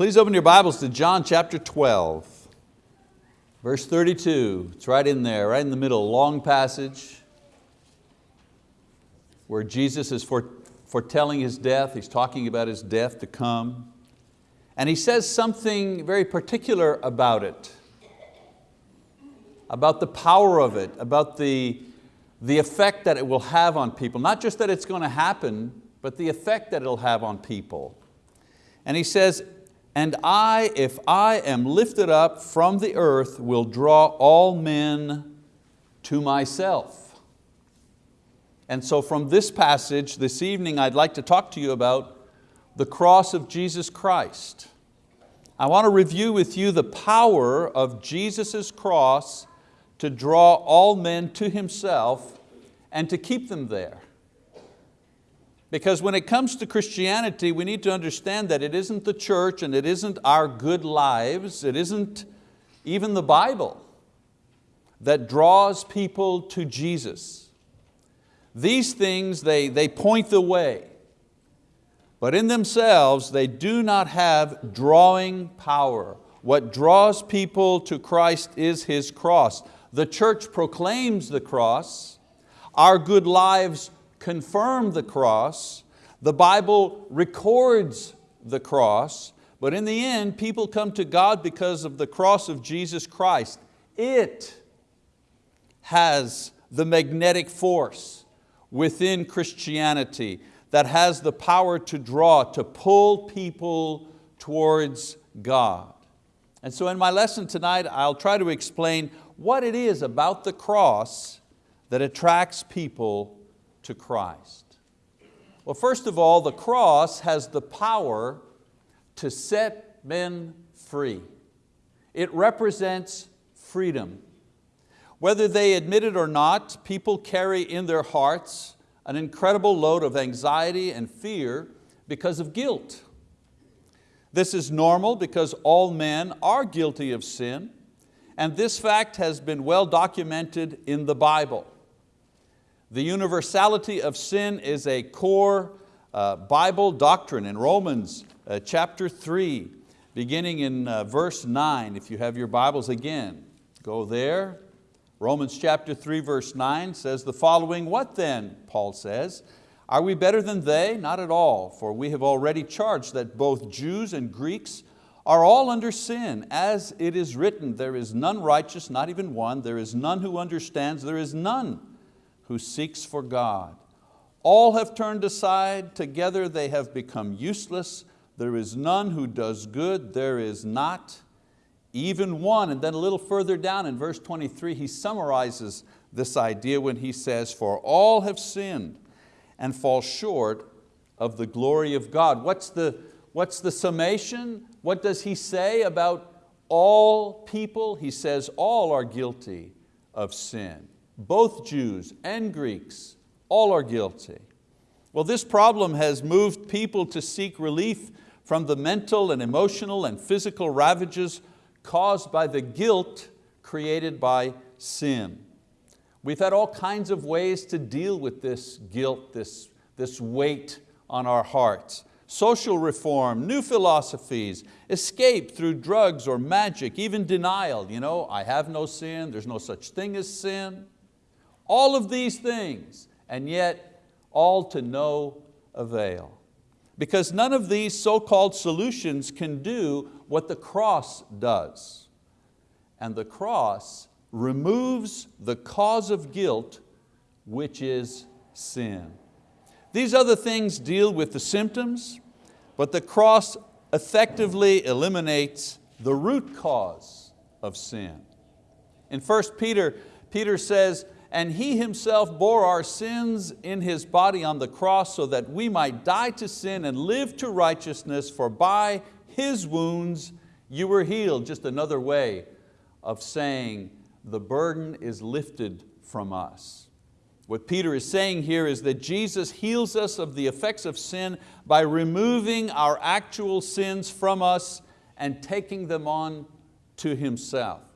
Please open your Bibles to John chapter 12, verse 32. It's right in there, right in the middle, long passage where Jesus is foretelling His death. He's talking about His death to come. And He says something very particular about it, about the power of it, about the, the effect that it will have on people. Not just that it's going to happen, but the effect that it'll have on people. And He says, and I, if I am lifted up from the earth, will draw all men to myself. And so from this passage this evening, I'd like to talk to you about the cross of Jesus Christ. I want to review with you the power of Jesus' cross to draw all men to Himself and to keep them there. Because when it comes to Christianity, we need to understand that it isn't the church and it isn't our good lives, it isn't even the Bible that draws people to Jesus. These things, they, they point the way, but in themselves, they do not have drawing power. What draws people to Christ is His cross. The church proclaims the cross, our good lives confirm the cross, the Bible records the cross, but in the end, people come to God because of the cross of Jesus Christ. It has the magnetic force within Christianity that has the power to draw, to pull people towards God. And so in my lesson tonight, I'll try to explain what it is about the cross that attracts people to Christ? Well, first of all, the cross has the power to set men free. It represents freedom. Whether they admit it or not, people carry in their hearts an incredible load of anxiety and fear because of guilt. This is normal because all men are guilty of sin, and this fact has been well documented in the Bible. The universality of sin is a core uh, Bible doctrine in Romans uh, chapter 3, beginning in uh, verse 9. If you have your Bibles again, go there. Romans chapter 3 verse 9 says the following, what then, Paul says, are we better than they? Not at all, for we have already charged that both Jews and Greeks are all under sin. As it is written, there is none righteous, not even one. There is none who understands, there is none who seeks for God. All have turned aside, together they have become useless. There is none who does good, there is not even one. And then a little further down in verse 23, he summarizes this idea when he says, for all have sinned and fall short of the glory of God. What's the, what's the summation? What does he say about all people? He says all are guilty of sin both Jews and Greeks, all are guilty. Well, this problem has moved people to seek relief from the mental and emotional and physical ravages caused by the guilt created by sin. We've had all kinds of ways to deal with this guilt, this, this weight on our hearts. Social reform, new philosophies, escape through drugs or magic, even denial. You know, I have no sin, there's no such thing as sin. All of these things, and yet all to no avail. Because none of these so-called solutions can do what the cross does. And the cross removes the cause of guilt, which is sin. These other things deal with the symptoms, but the cross effectively eliminates the root cause of sin. In 1 Peter, Peter says, and He Himself bore our sins in His body on the cross so that we might die to sin and live to righteousness, for by His wounds you were healed. Just another way of saying the burden is lifted from us. What Peter is saying here is that Jesus heals us of the effects of sin by removing our actual sins from us and taking them on to Himself.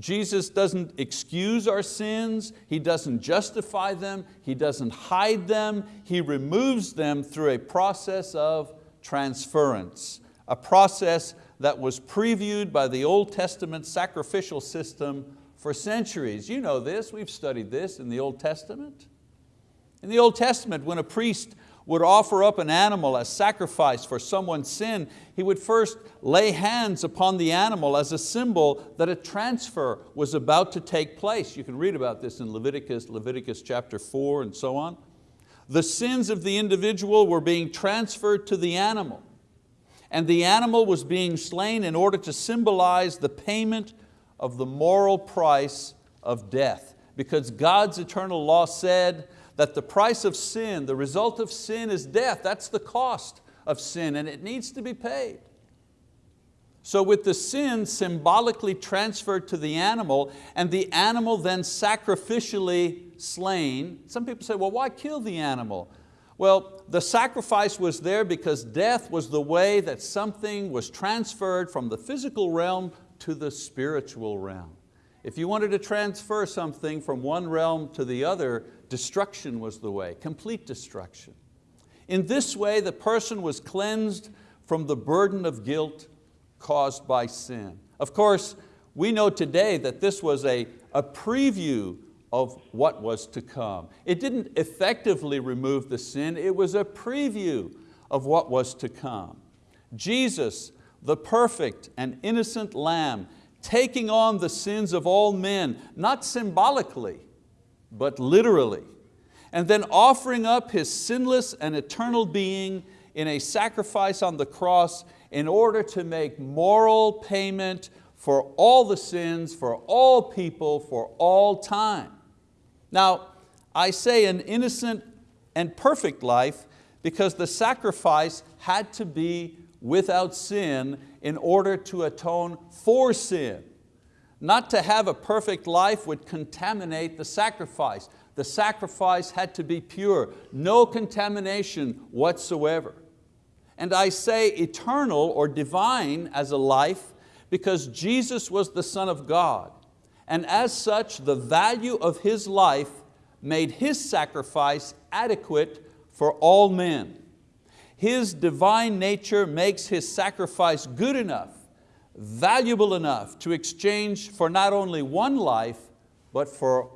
Jesus doesn't excuse our sins, He doesn't justify them, He doesn't hide them, He removes them through a process of transference, a process that was previewed by the Old Testament sacrificial system for centuries. You know this, we've studied this in the Old Testament. In the Old Testament, when a priest would offer up an animal as sacrifice for someone's sin, he would first lay hands upon the animal as a symbol that a transfer was about to take place. You can read about this in Leviticus, Leviticus chapter four and so on. The sins of the individual were being transferred to the animal and the animal was being slain in order to symbolize the payment of the moral price of death. Because God's eternal law said that the price of sin, the result of sin is death. That's the cost of sin and it needs to be paid. So with the sin symbolically transferred to the animal and the animal then sacrificially slain, some people say, well, why kill the animal? Well, the sacrifice was there because death was the way that something was transferred from the physical realm to the spiritual realm. If you wanted to transfer something from one realm to the other, destruction was the way, complete destruction. In this way, the person was cleansed from the burden of guilt caused by sin. Of course, we know today that this was a, a preview of what was to come. It didn't effectively remove the sin, it was a preview of what was to come. Jesus, the perfect and innocent lamb, taking on the sins of all men, not symbolically, but literally, and then offering up His sinless and eternal being in a sacrifice on the cross in order to make moral payment for all the sins, for all people, for all time. Now, I say an innocent and perfect life because the sacrifice had to be without sin in order to atone for sin. Not to have a perfect life would contaminate the sacrifice. The sacrifice had to be pure, no contamination whatsoever. And I say eternal or divine as a life because Jesus was the Son of God and as such the value of His life made His sacrifice adequate for all men. His divine nature makes His sacrifice good enough, valuable enough to exchange for not only one life, but for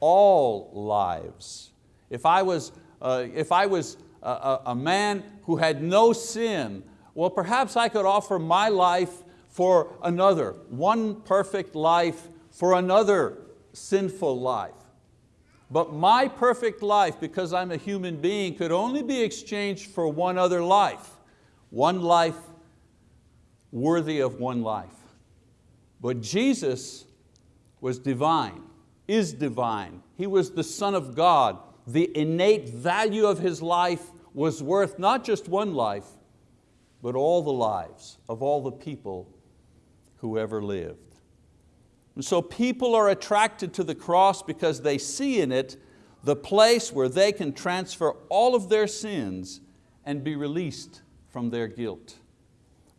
all lives. If I was, uh, if I was a, a man who had no sin, well perhaps I could offer my life for another, one perfect life for another sinful life. But my perfect life, because I'm a human being, could only be exchanged for one other life, one life worthy of one life. But Jesus was divine, is divine. He was the Son of God. The innate value of His life was worth not just one life, but all the lives of all the people who ever lived. And so people are attracted to the cross because they see in it the place where they can transfer all of their sins and be released from their guilt.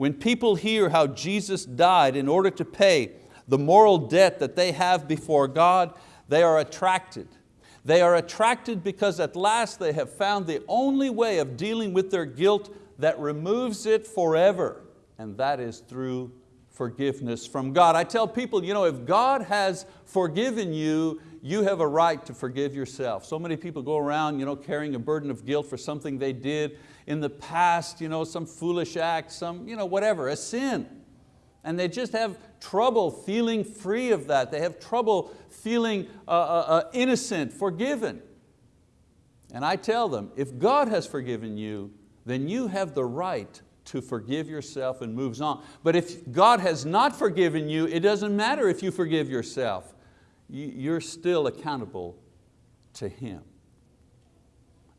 When people hear how Jesus died in order to pay the moral debt that they have before God, they are attracted. They are attracted because at last they have found the only way of dealing with their guilt that removes it forever, and that is through forgiveness from God. I tell people, you know, if God has forgiven you, you have a right to forgive yourself. So many people go around you know, carrying a burden of guilt for something they did in the past, you know, some foolish act, some, you know, whatever, a sin. And they just have trouble feeling free of that. They have trouble feeling uh, uh, uh innocent, forgiven. And I tell them, if God has forgiven you, then you have the right to forgive yourself and moves on. But if God has not forgiven you, it doesn't matter if you forgive yourself. You're still accountable to Him.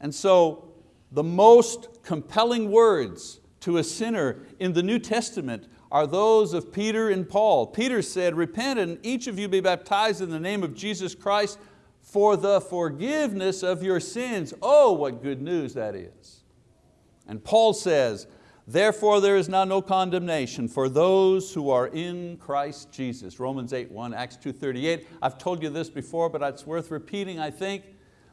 And so the most compelling words to a sinner in the New Testament are those of Peter and Paul. Peter said, repent and each of you be baptized in the name of Jesus Christ for the forgiveness of your sins. Oh, what good news that is. And Paul says, Therefore there is now no condemnation for those who are in Christ Jesus. Romans 8, 1, Acts 2.38. I've told you this before, but it's worth repeating, I think.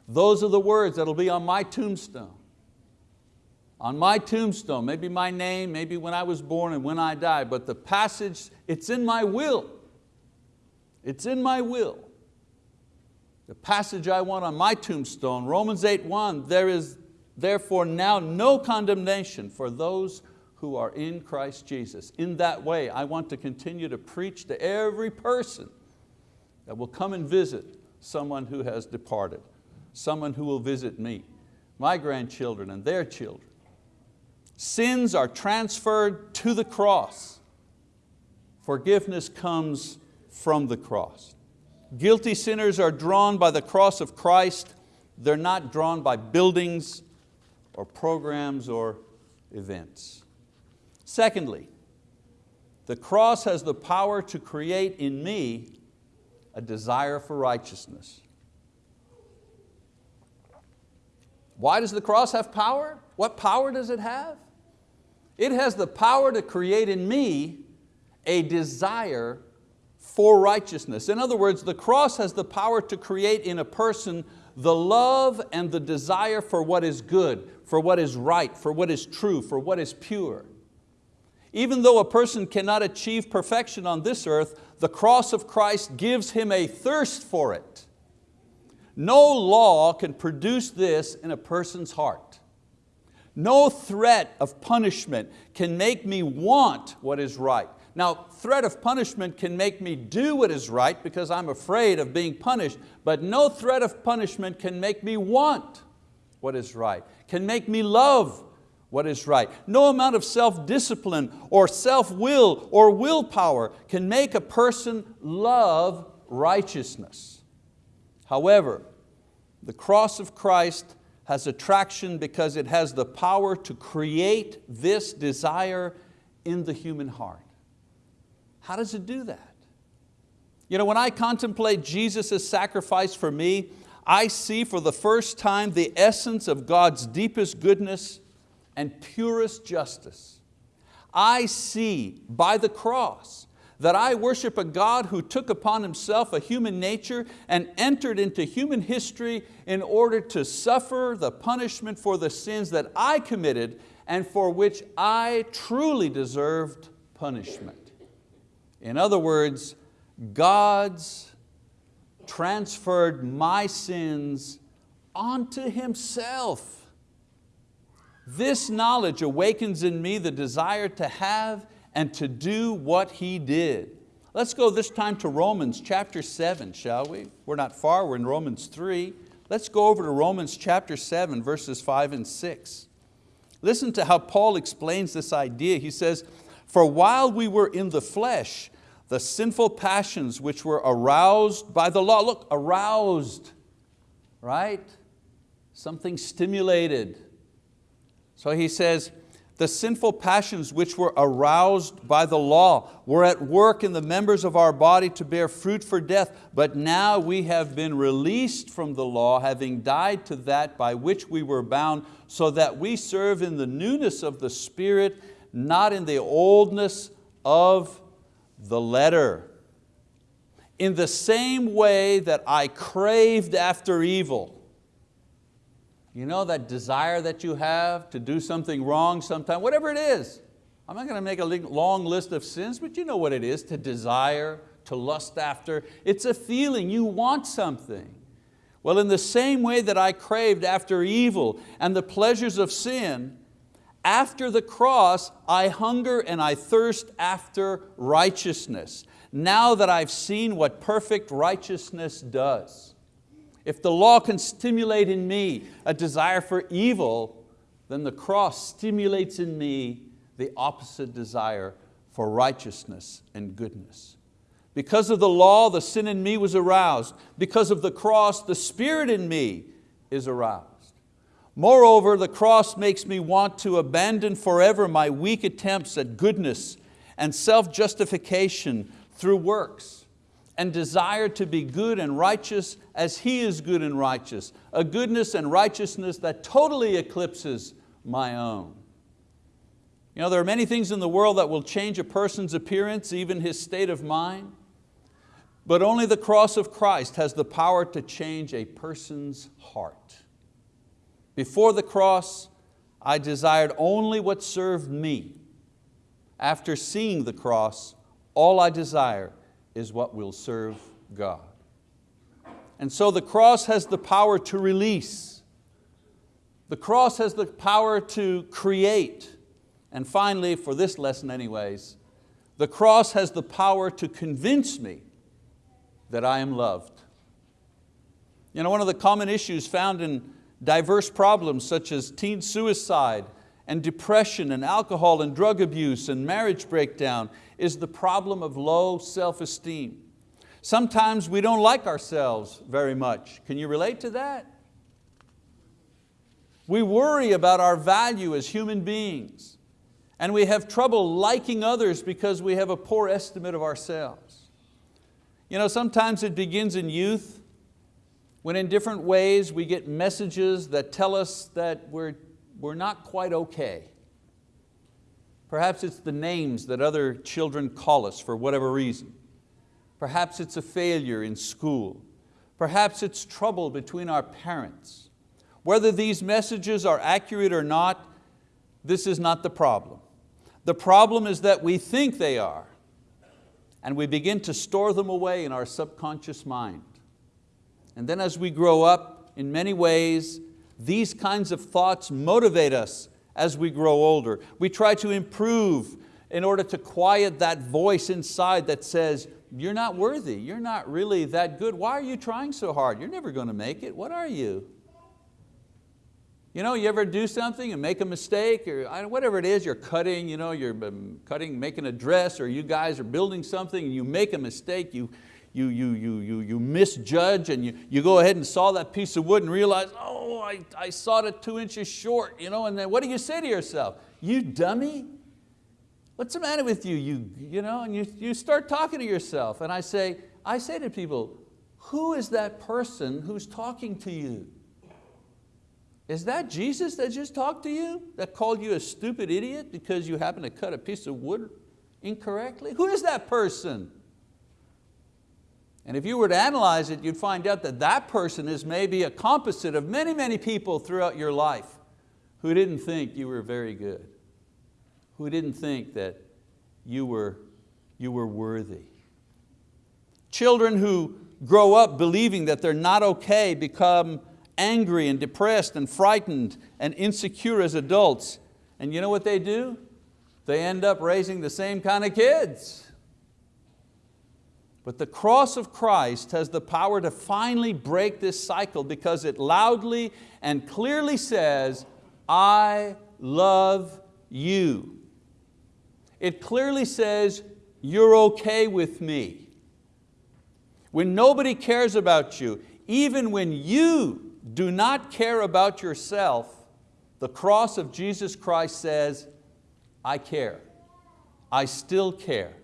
Those are the words that'll be on my tombstone. On my tombstone, maybe my name, maybe when I was born and when I die, but the passage, it's in my will. It's in my will. The passage I want on my tombstone, Romans 8.1, there is therefore now no condemnation for those who are in Christ Jesus. In that way, I want to continue to preach to every person that will come and visit someone who has departed, someone who will visit me, my grandchildren and their children. Sins are transferred to the cross. Forgiveness comes from the cross. Guilty sinners are drawn by the cross of Christ. They're not drawn by buildings or programs or events. Secondly, the cross has the power to create in me a desire for righteousness. Why does the cross have power? What power does it have? It has the power to create in me a desire for righteousness. In other words, the cross has the power to create in a person the love and the desire for what is good, for what is right, for what is true, for what is pure. Even though a person cannot achieve perfection on this earth, the cross of Christ gives him a thirst for it. No law can produce this in a person's heart. No threat of punishment can make me want what is right. Now, threat of punishment can make me do what is right because I'm afraid of being punished, but no threat of punishment can make me want what is right, can make me love what is right. No amount of self-discipline or self-will or willpower can make a person love righteousness. However, the cross of Christ has attraction because it has the power to create this desire in the human heart. How does it do that? You know, when I contemplate Jesus' sacrifice for me, I see for the first time the essence of God's deepest goodness and purest justice. I see by the cross that I worship a God who took upon Himself a human nature and entered into human history in order to suffer the punishment for the sins that I committed and for which I truly deserved punishment. In other words, God's transferred my sins onto Himself. This knowledge awakens in me the desire to have and to do what He did. Let's go this time to Romans chapter 7, shall we? We're not far, we're in Romans 3. Let's go over to Romans chapter 7, verses 5 and 6. Listen to how Paul explains this idea. He says, for while we were in the flesh, the sinful passions which were aroused by the law, look, aroused, right? Something stimulated. So he says, the sinful passions which were aroused by the law were at work in the members of our body to bear fruit for death, but now we have been released from the law, having died to that by which we were bound, so that we serve in the newness of the Spirit, not in the oldness of the letter. In the same way that I craved after evil, you know that desire that you have to do something wrong sometime, whatever it is. I'm not going to make a long list of sins, but you know what it is, to desire, to lust after. It's a feeling, you want something. Well, in the same way that I craved after evil and the pleasures of sin, after the cross, I hunger and I thirst after righteousness, now that I've seen what perfect righteousness does. If the law can stimulate in me a desire for evil, then the cross stimulates in me the opposite desire for righteousness and goodness. Because of the law, the sin in me was aroused. Because of the cross, the spirit in me is aroused. Moreover, the cross makes me want to abandon forever my weak attempts at goodness and self-justification through works and desire to be good and righteous as He is good and righteous, a goodness and righteousness that totally eclipses my own. You know, there are many things in the world that will change a person's appearance, even his state of mind, but only the cross of Christ has the power to change a person's heart. Before the cross, I desired only what served me. After seeing the cross, all I desire is what will serve God. And so the cross has the power to release. The cross has the power to create. And finally, for this lesson anyways, the cross has the power to convince me that I am loved. You know, one of the common issues found in diverse problems such as teen suicide and depression and alcohol and drug abuse and marriage breakdown is the problem of low self-esteem. Sometimes we don't like ourselves very much. Can you relate to that? We worry about our value as human beings and we have trouble liking others because we have a poor estimate of ourselves. You know, sometimes it begins in youth when in different ways we get messages that tell us that we're, we're not quite okay. Perhaps it's the names that other children call us for whatever reason. Perhaps it's a failure in school. Perhaps it's trouble between our parents. Whether these messages are accurate or not, this is not the problem. The problem is that we think they are and we begin to store them away in our subconscious mind. And then as we grow up, in many ways, these kinds of thoughts motivate us as we grow older. We try to improve in order to quiet that voice inside that says, you're not worthy, you're not really that good. Why are you trying so hard? You're never going to make it, what are you? You know, you ever do something and make a mistake or whatever it is, you're cutting, you know, you're um, cutting, making a dress or you guys are building something and you make a mistake, you, you, you, you, you, you misjudge and you, you go ahead and saw that piece of wood and realize, oh, I, I sawed it two inches short, you know, and then what do you say to yourself? You dummy, what's the matter with you? You, you know, and you, you start talking to yourself and I say, I say to people, who is that person who's talking to you? Is that Jesus that just talked to you? That called you a stupid idiot because you happen to cut a piece of wood incorrectly? Who is that person? And if you were to analyze it, you'd find out that that person is maybe a composite of many, many people throughout your life who didn't think you were very good, who didn't think that you were, you were worthy. Children who grow up believing that they're not okay become angry and depressed and frightened and insecure as adults. And you know what they do? They end up raising the same kind of kids. But the cross of Christ has the power to finally break this cycle because it loudly and clearly says, I love you. It clearly says, you're okay with me. When nobody cares about you, even when you do not care about yourself, the cross of Jesus Christ says, I care. I still care.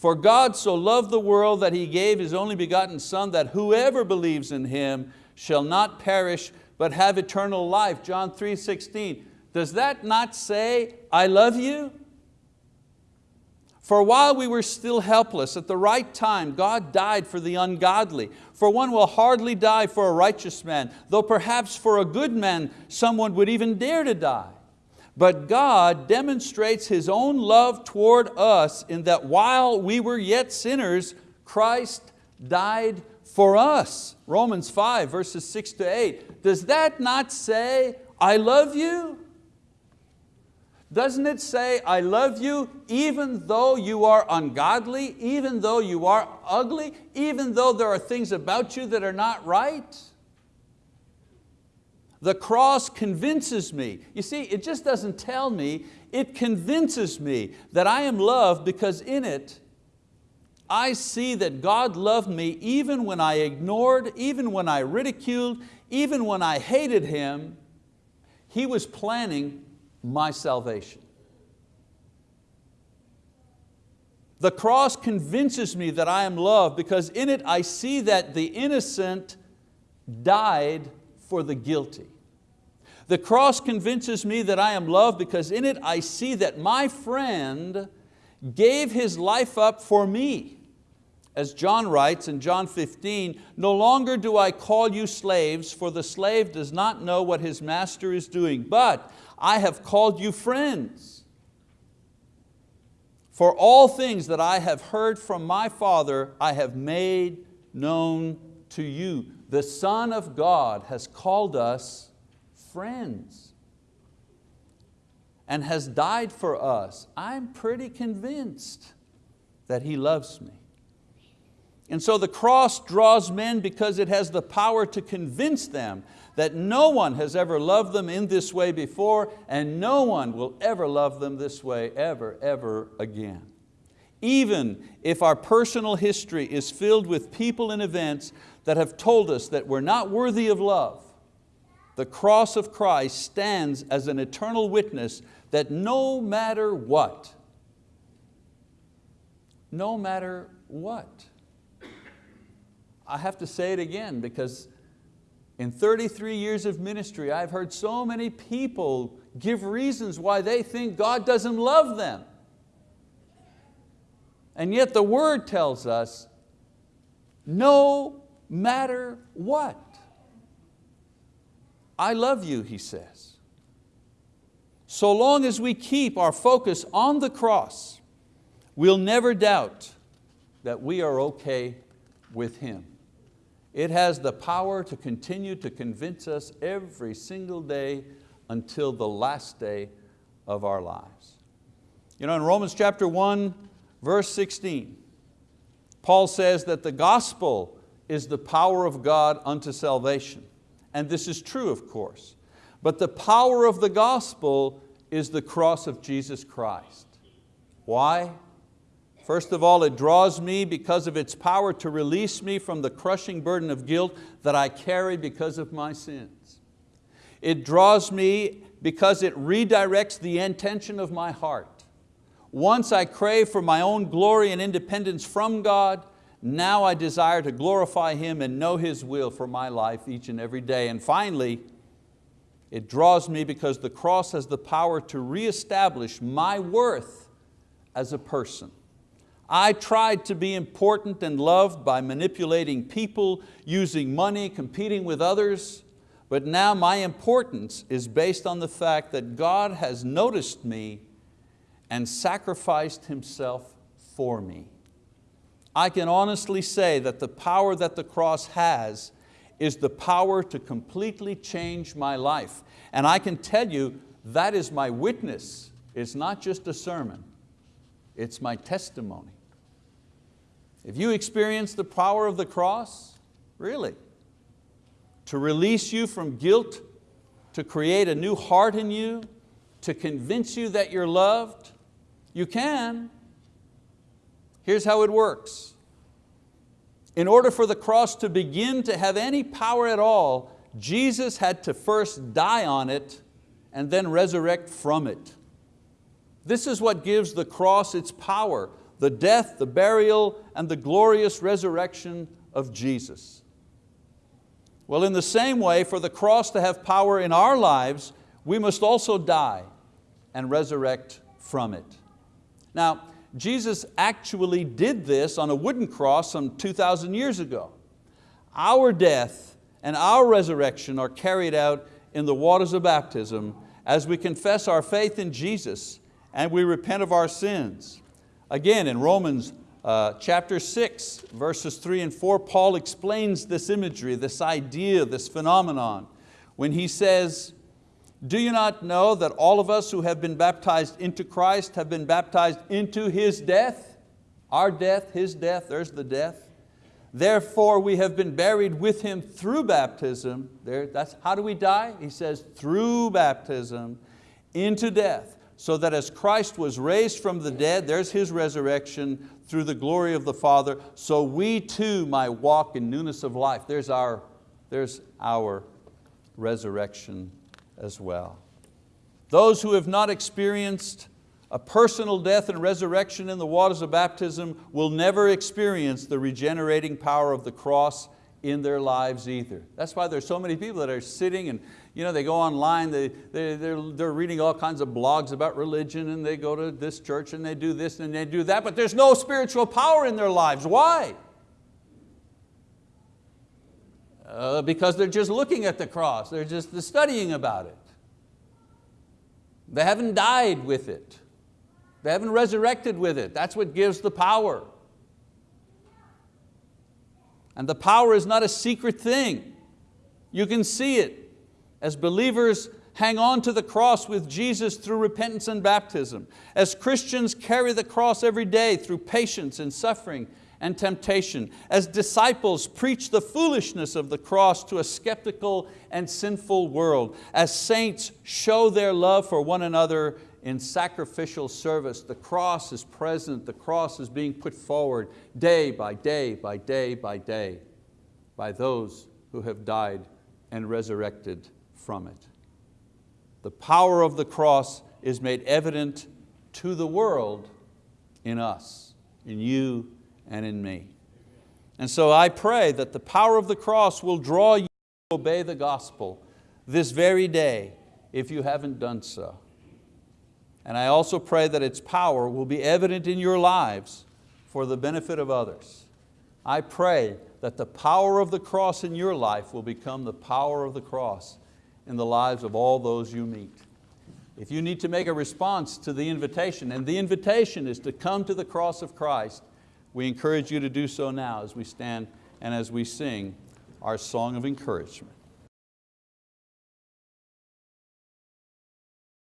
For God so loved the world that He gave His only begotten Son that whoever believes in Him shall not perish but have eternal life. John 3, 16. Does that not say, I love you? For while we were still helpless, at the right time, God died for the ungodly. For one will hardly die for a righteous man, though perhaps for a good man someone would even dare to die. But God demonstrates His own love toward us in that while we were yet sinners, Christ died for us. Romans 5 verses 6 to 8. Does that not say, I love you? Doesn't it say, I love you even though you are ungodly, even though you are ugly, even though there are things about you that are not right? The cross convinces me. You see, it just doesn't tell me, it convinces me that I am loved because in it, I see that God loved me even when I ignored, even when I ridiculed, even when I hated Him, He was planning my salvation. The cross convinces me that I am loved because in it I see that the innocent died for the guilty. The cross convinces me that I am loved because in it I see that my friend gave his life up for me. as John writes in John 15, no longer do I call you slaves, for the slave does not know what his master is doing, but I have called you friends. For all things that I have heard from my Father, I have made known to you. The Son of God has called us friends and has died for us. I'm pretty convinced that He loves me. And so the cross draws men because it has the power to convince them that no one has ever loved them in this way before and no one will ever love them this way ever, ever again. Even if our personal history is filled with people and events that have told us that we're not worthy of love, the cross of Christ stands as an eternal witness that no matter what, no matter what, I have to say it again because in 33 years of ministry, I've heard so many people give reasons why they think God doesn't love them. And yet the word tells us, no matter what. I love you, he says. So long as we keep our focus on the cross, we'll never doubt that we are okay with Him. It has the power to continue to convince us every single day until the last day of our lives. You know, in Romans chapter 1, verse 16, Paul says that the gospel is the power of God unto salvation. And this is true, of course. But the power of the gospel is the cross of Jesus Christ. Why? First of all, it draws me because of its power to release me from the crushing burden of guilt that I carry because of my sins. It draws me because it redirects the intention of my heart. Once I crave for my own glory and independence from God, now I desire to glorify Him and know His will for my life each and every day. And finally, it draws me because the cross has the power to reestablish my worth as a person. I tried to be important and loved by manipulating people, using money, competing with others, but now my importance is based on the fact that God has noticed me and sacrificed Himself for me. I can honestly say that the power that the cross has is the power to completely change my life. And I can tell you that is my witness. It's not just a sermon, it's my testimony. If you experience the power of the cross, really, to release you from guilt, to create a new heart in you, to convince you that you're loved, you can. Here's how it works. In order for the cross to begin to have any power at all, Jesus had to first die on it and then resurrect from it. This is what gives the cross its power the death, the burial, and the glorious resurrection of Jesus. Well, in the same way, for the cross to have power in our lives, we must also die and resurrect from it. Now, Jesus actually did this on a wooden cross some 2,000 years ago. Our death and our resurrection are carried out in the waters of baptism as we confess our faith in Jesus and we repent of our sins. Again, in Romans uh, chapter 6, verses 3 and 4, Paul explains this imagery, this idea, this phenomenon, when he says, do you not know that all of us who have been baptized into Christ have been baptized into His death? Our death, His death, there's the death. Therefore we have been buried with Him through baptism. There, that's, how do we die? He says, through baptism into death so that as Christ was raised from the dead, there's His resurrection through the glory of the Father, so we too might walk in newness of life. There's our, there's our resurrection as well. Those who have not experienced a personal death and resurrection in the waters of baptism will never experience the regenerating power of the cross in their lives either. That's why there's so many people that are sitting and you know, they go online, they, they, they're, they're reading all kinds of blogs about religion and they go to this church and they do this and they do that, but there's no spiritual power in their lives. Why? Uh, because they're just looking at the cross, they're just studying about it. They haven't died with it. They haven't resurrected with it. That's what gives the power. And the power is not a secret thing. You can see it. As believers hang on to the cross with Jesus through repentance and baptism. As Christians carry the cross every day through patience and suffering and temptation. As disciples preach the foolishness of the cross to a skeptical and sinful world. As saints show their love for one another in sacrificial service. The cross is present, the cross is being put forward day by day by day by day by those who have died and resurrected from it. The power of the cross is made evident to the world in us, in you and in me. And so I pray that the power of the cross will draw you to obey the gospel this very day if you haven't done so. And I also pray that its power will be evident in your lives for the benefit of others. I pray that the power of the cross in your life will become the power of the cross in the lives of all those you meet. If you need to make a response to the invitation, and the invitation is to come to the cross of Christ, we encourage you to do so now as we stand and as we sing our song of encouragement.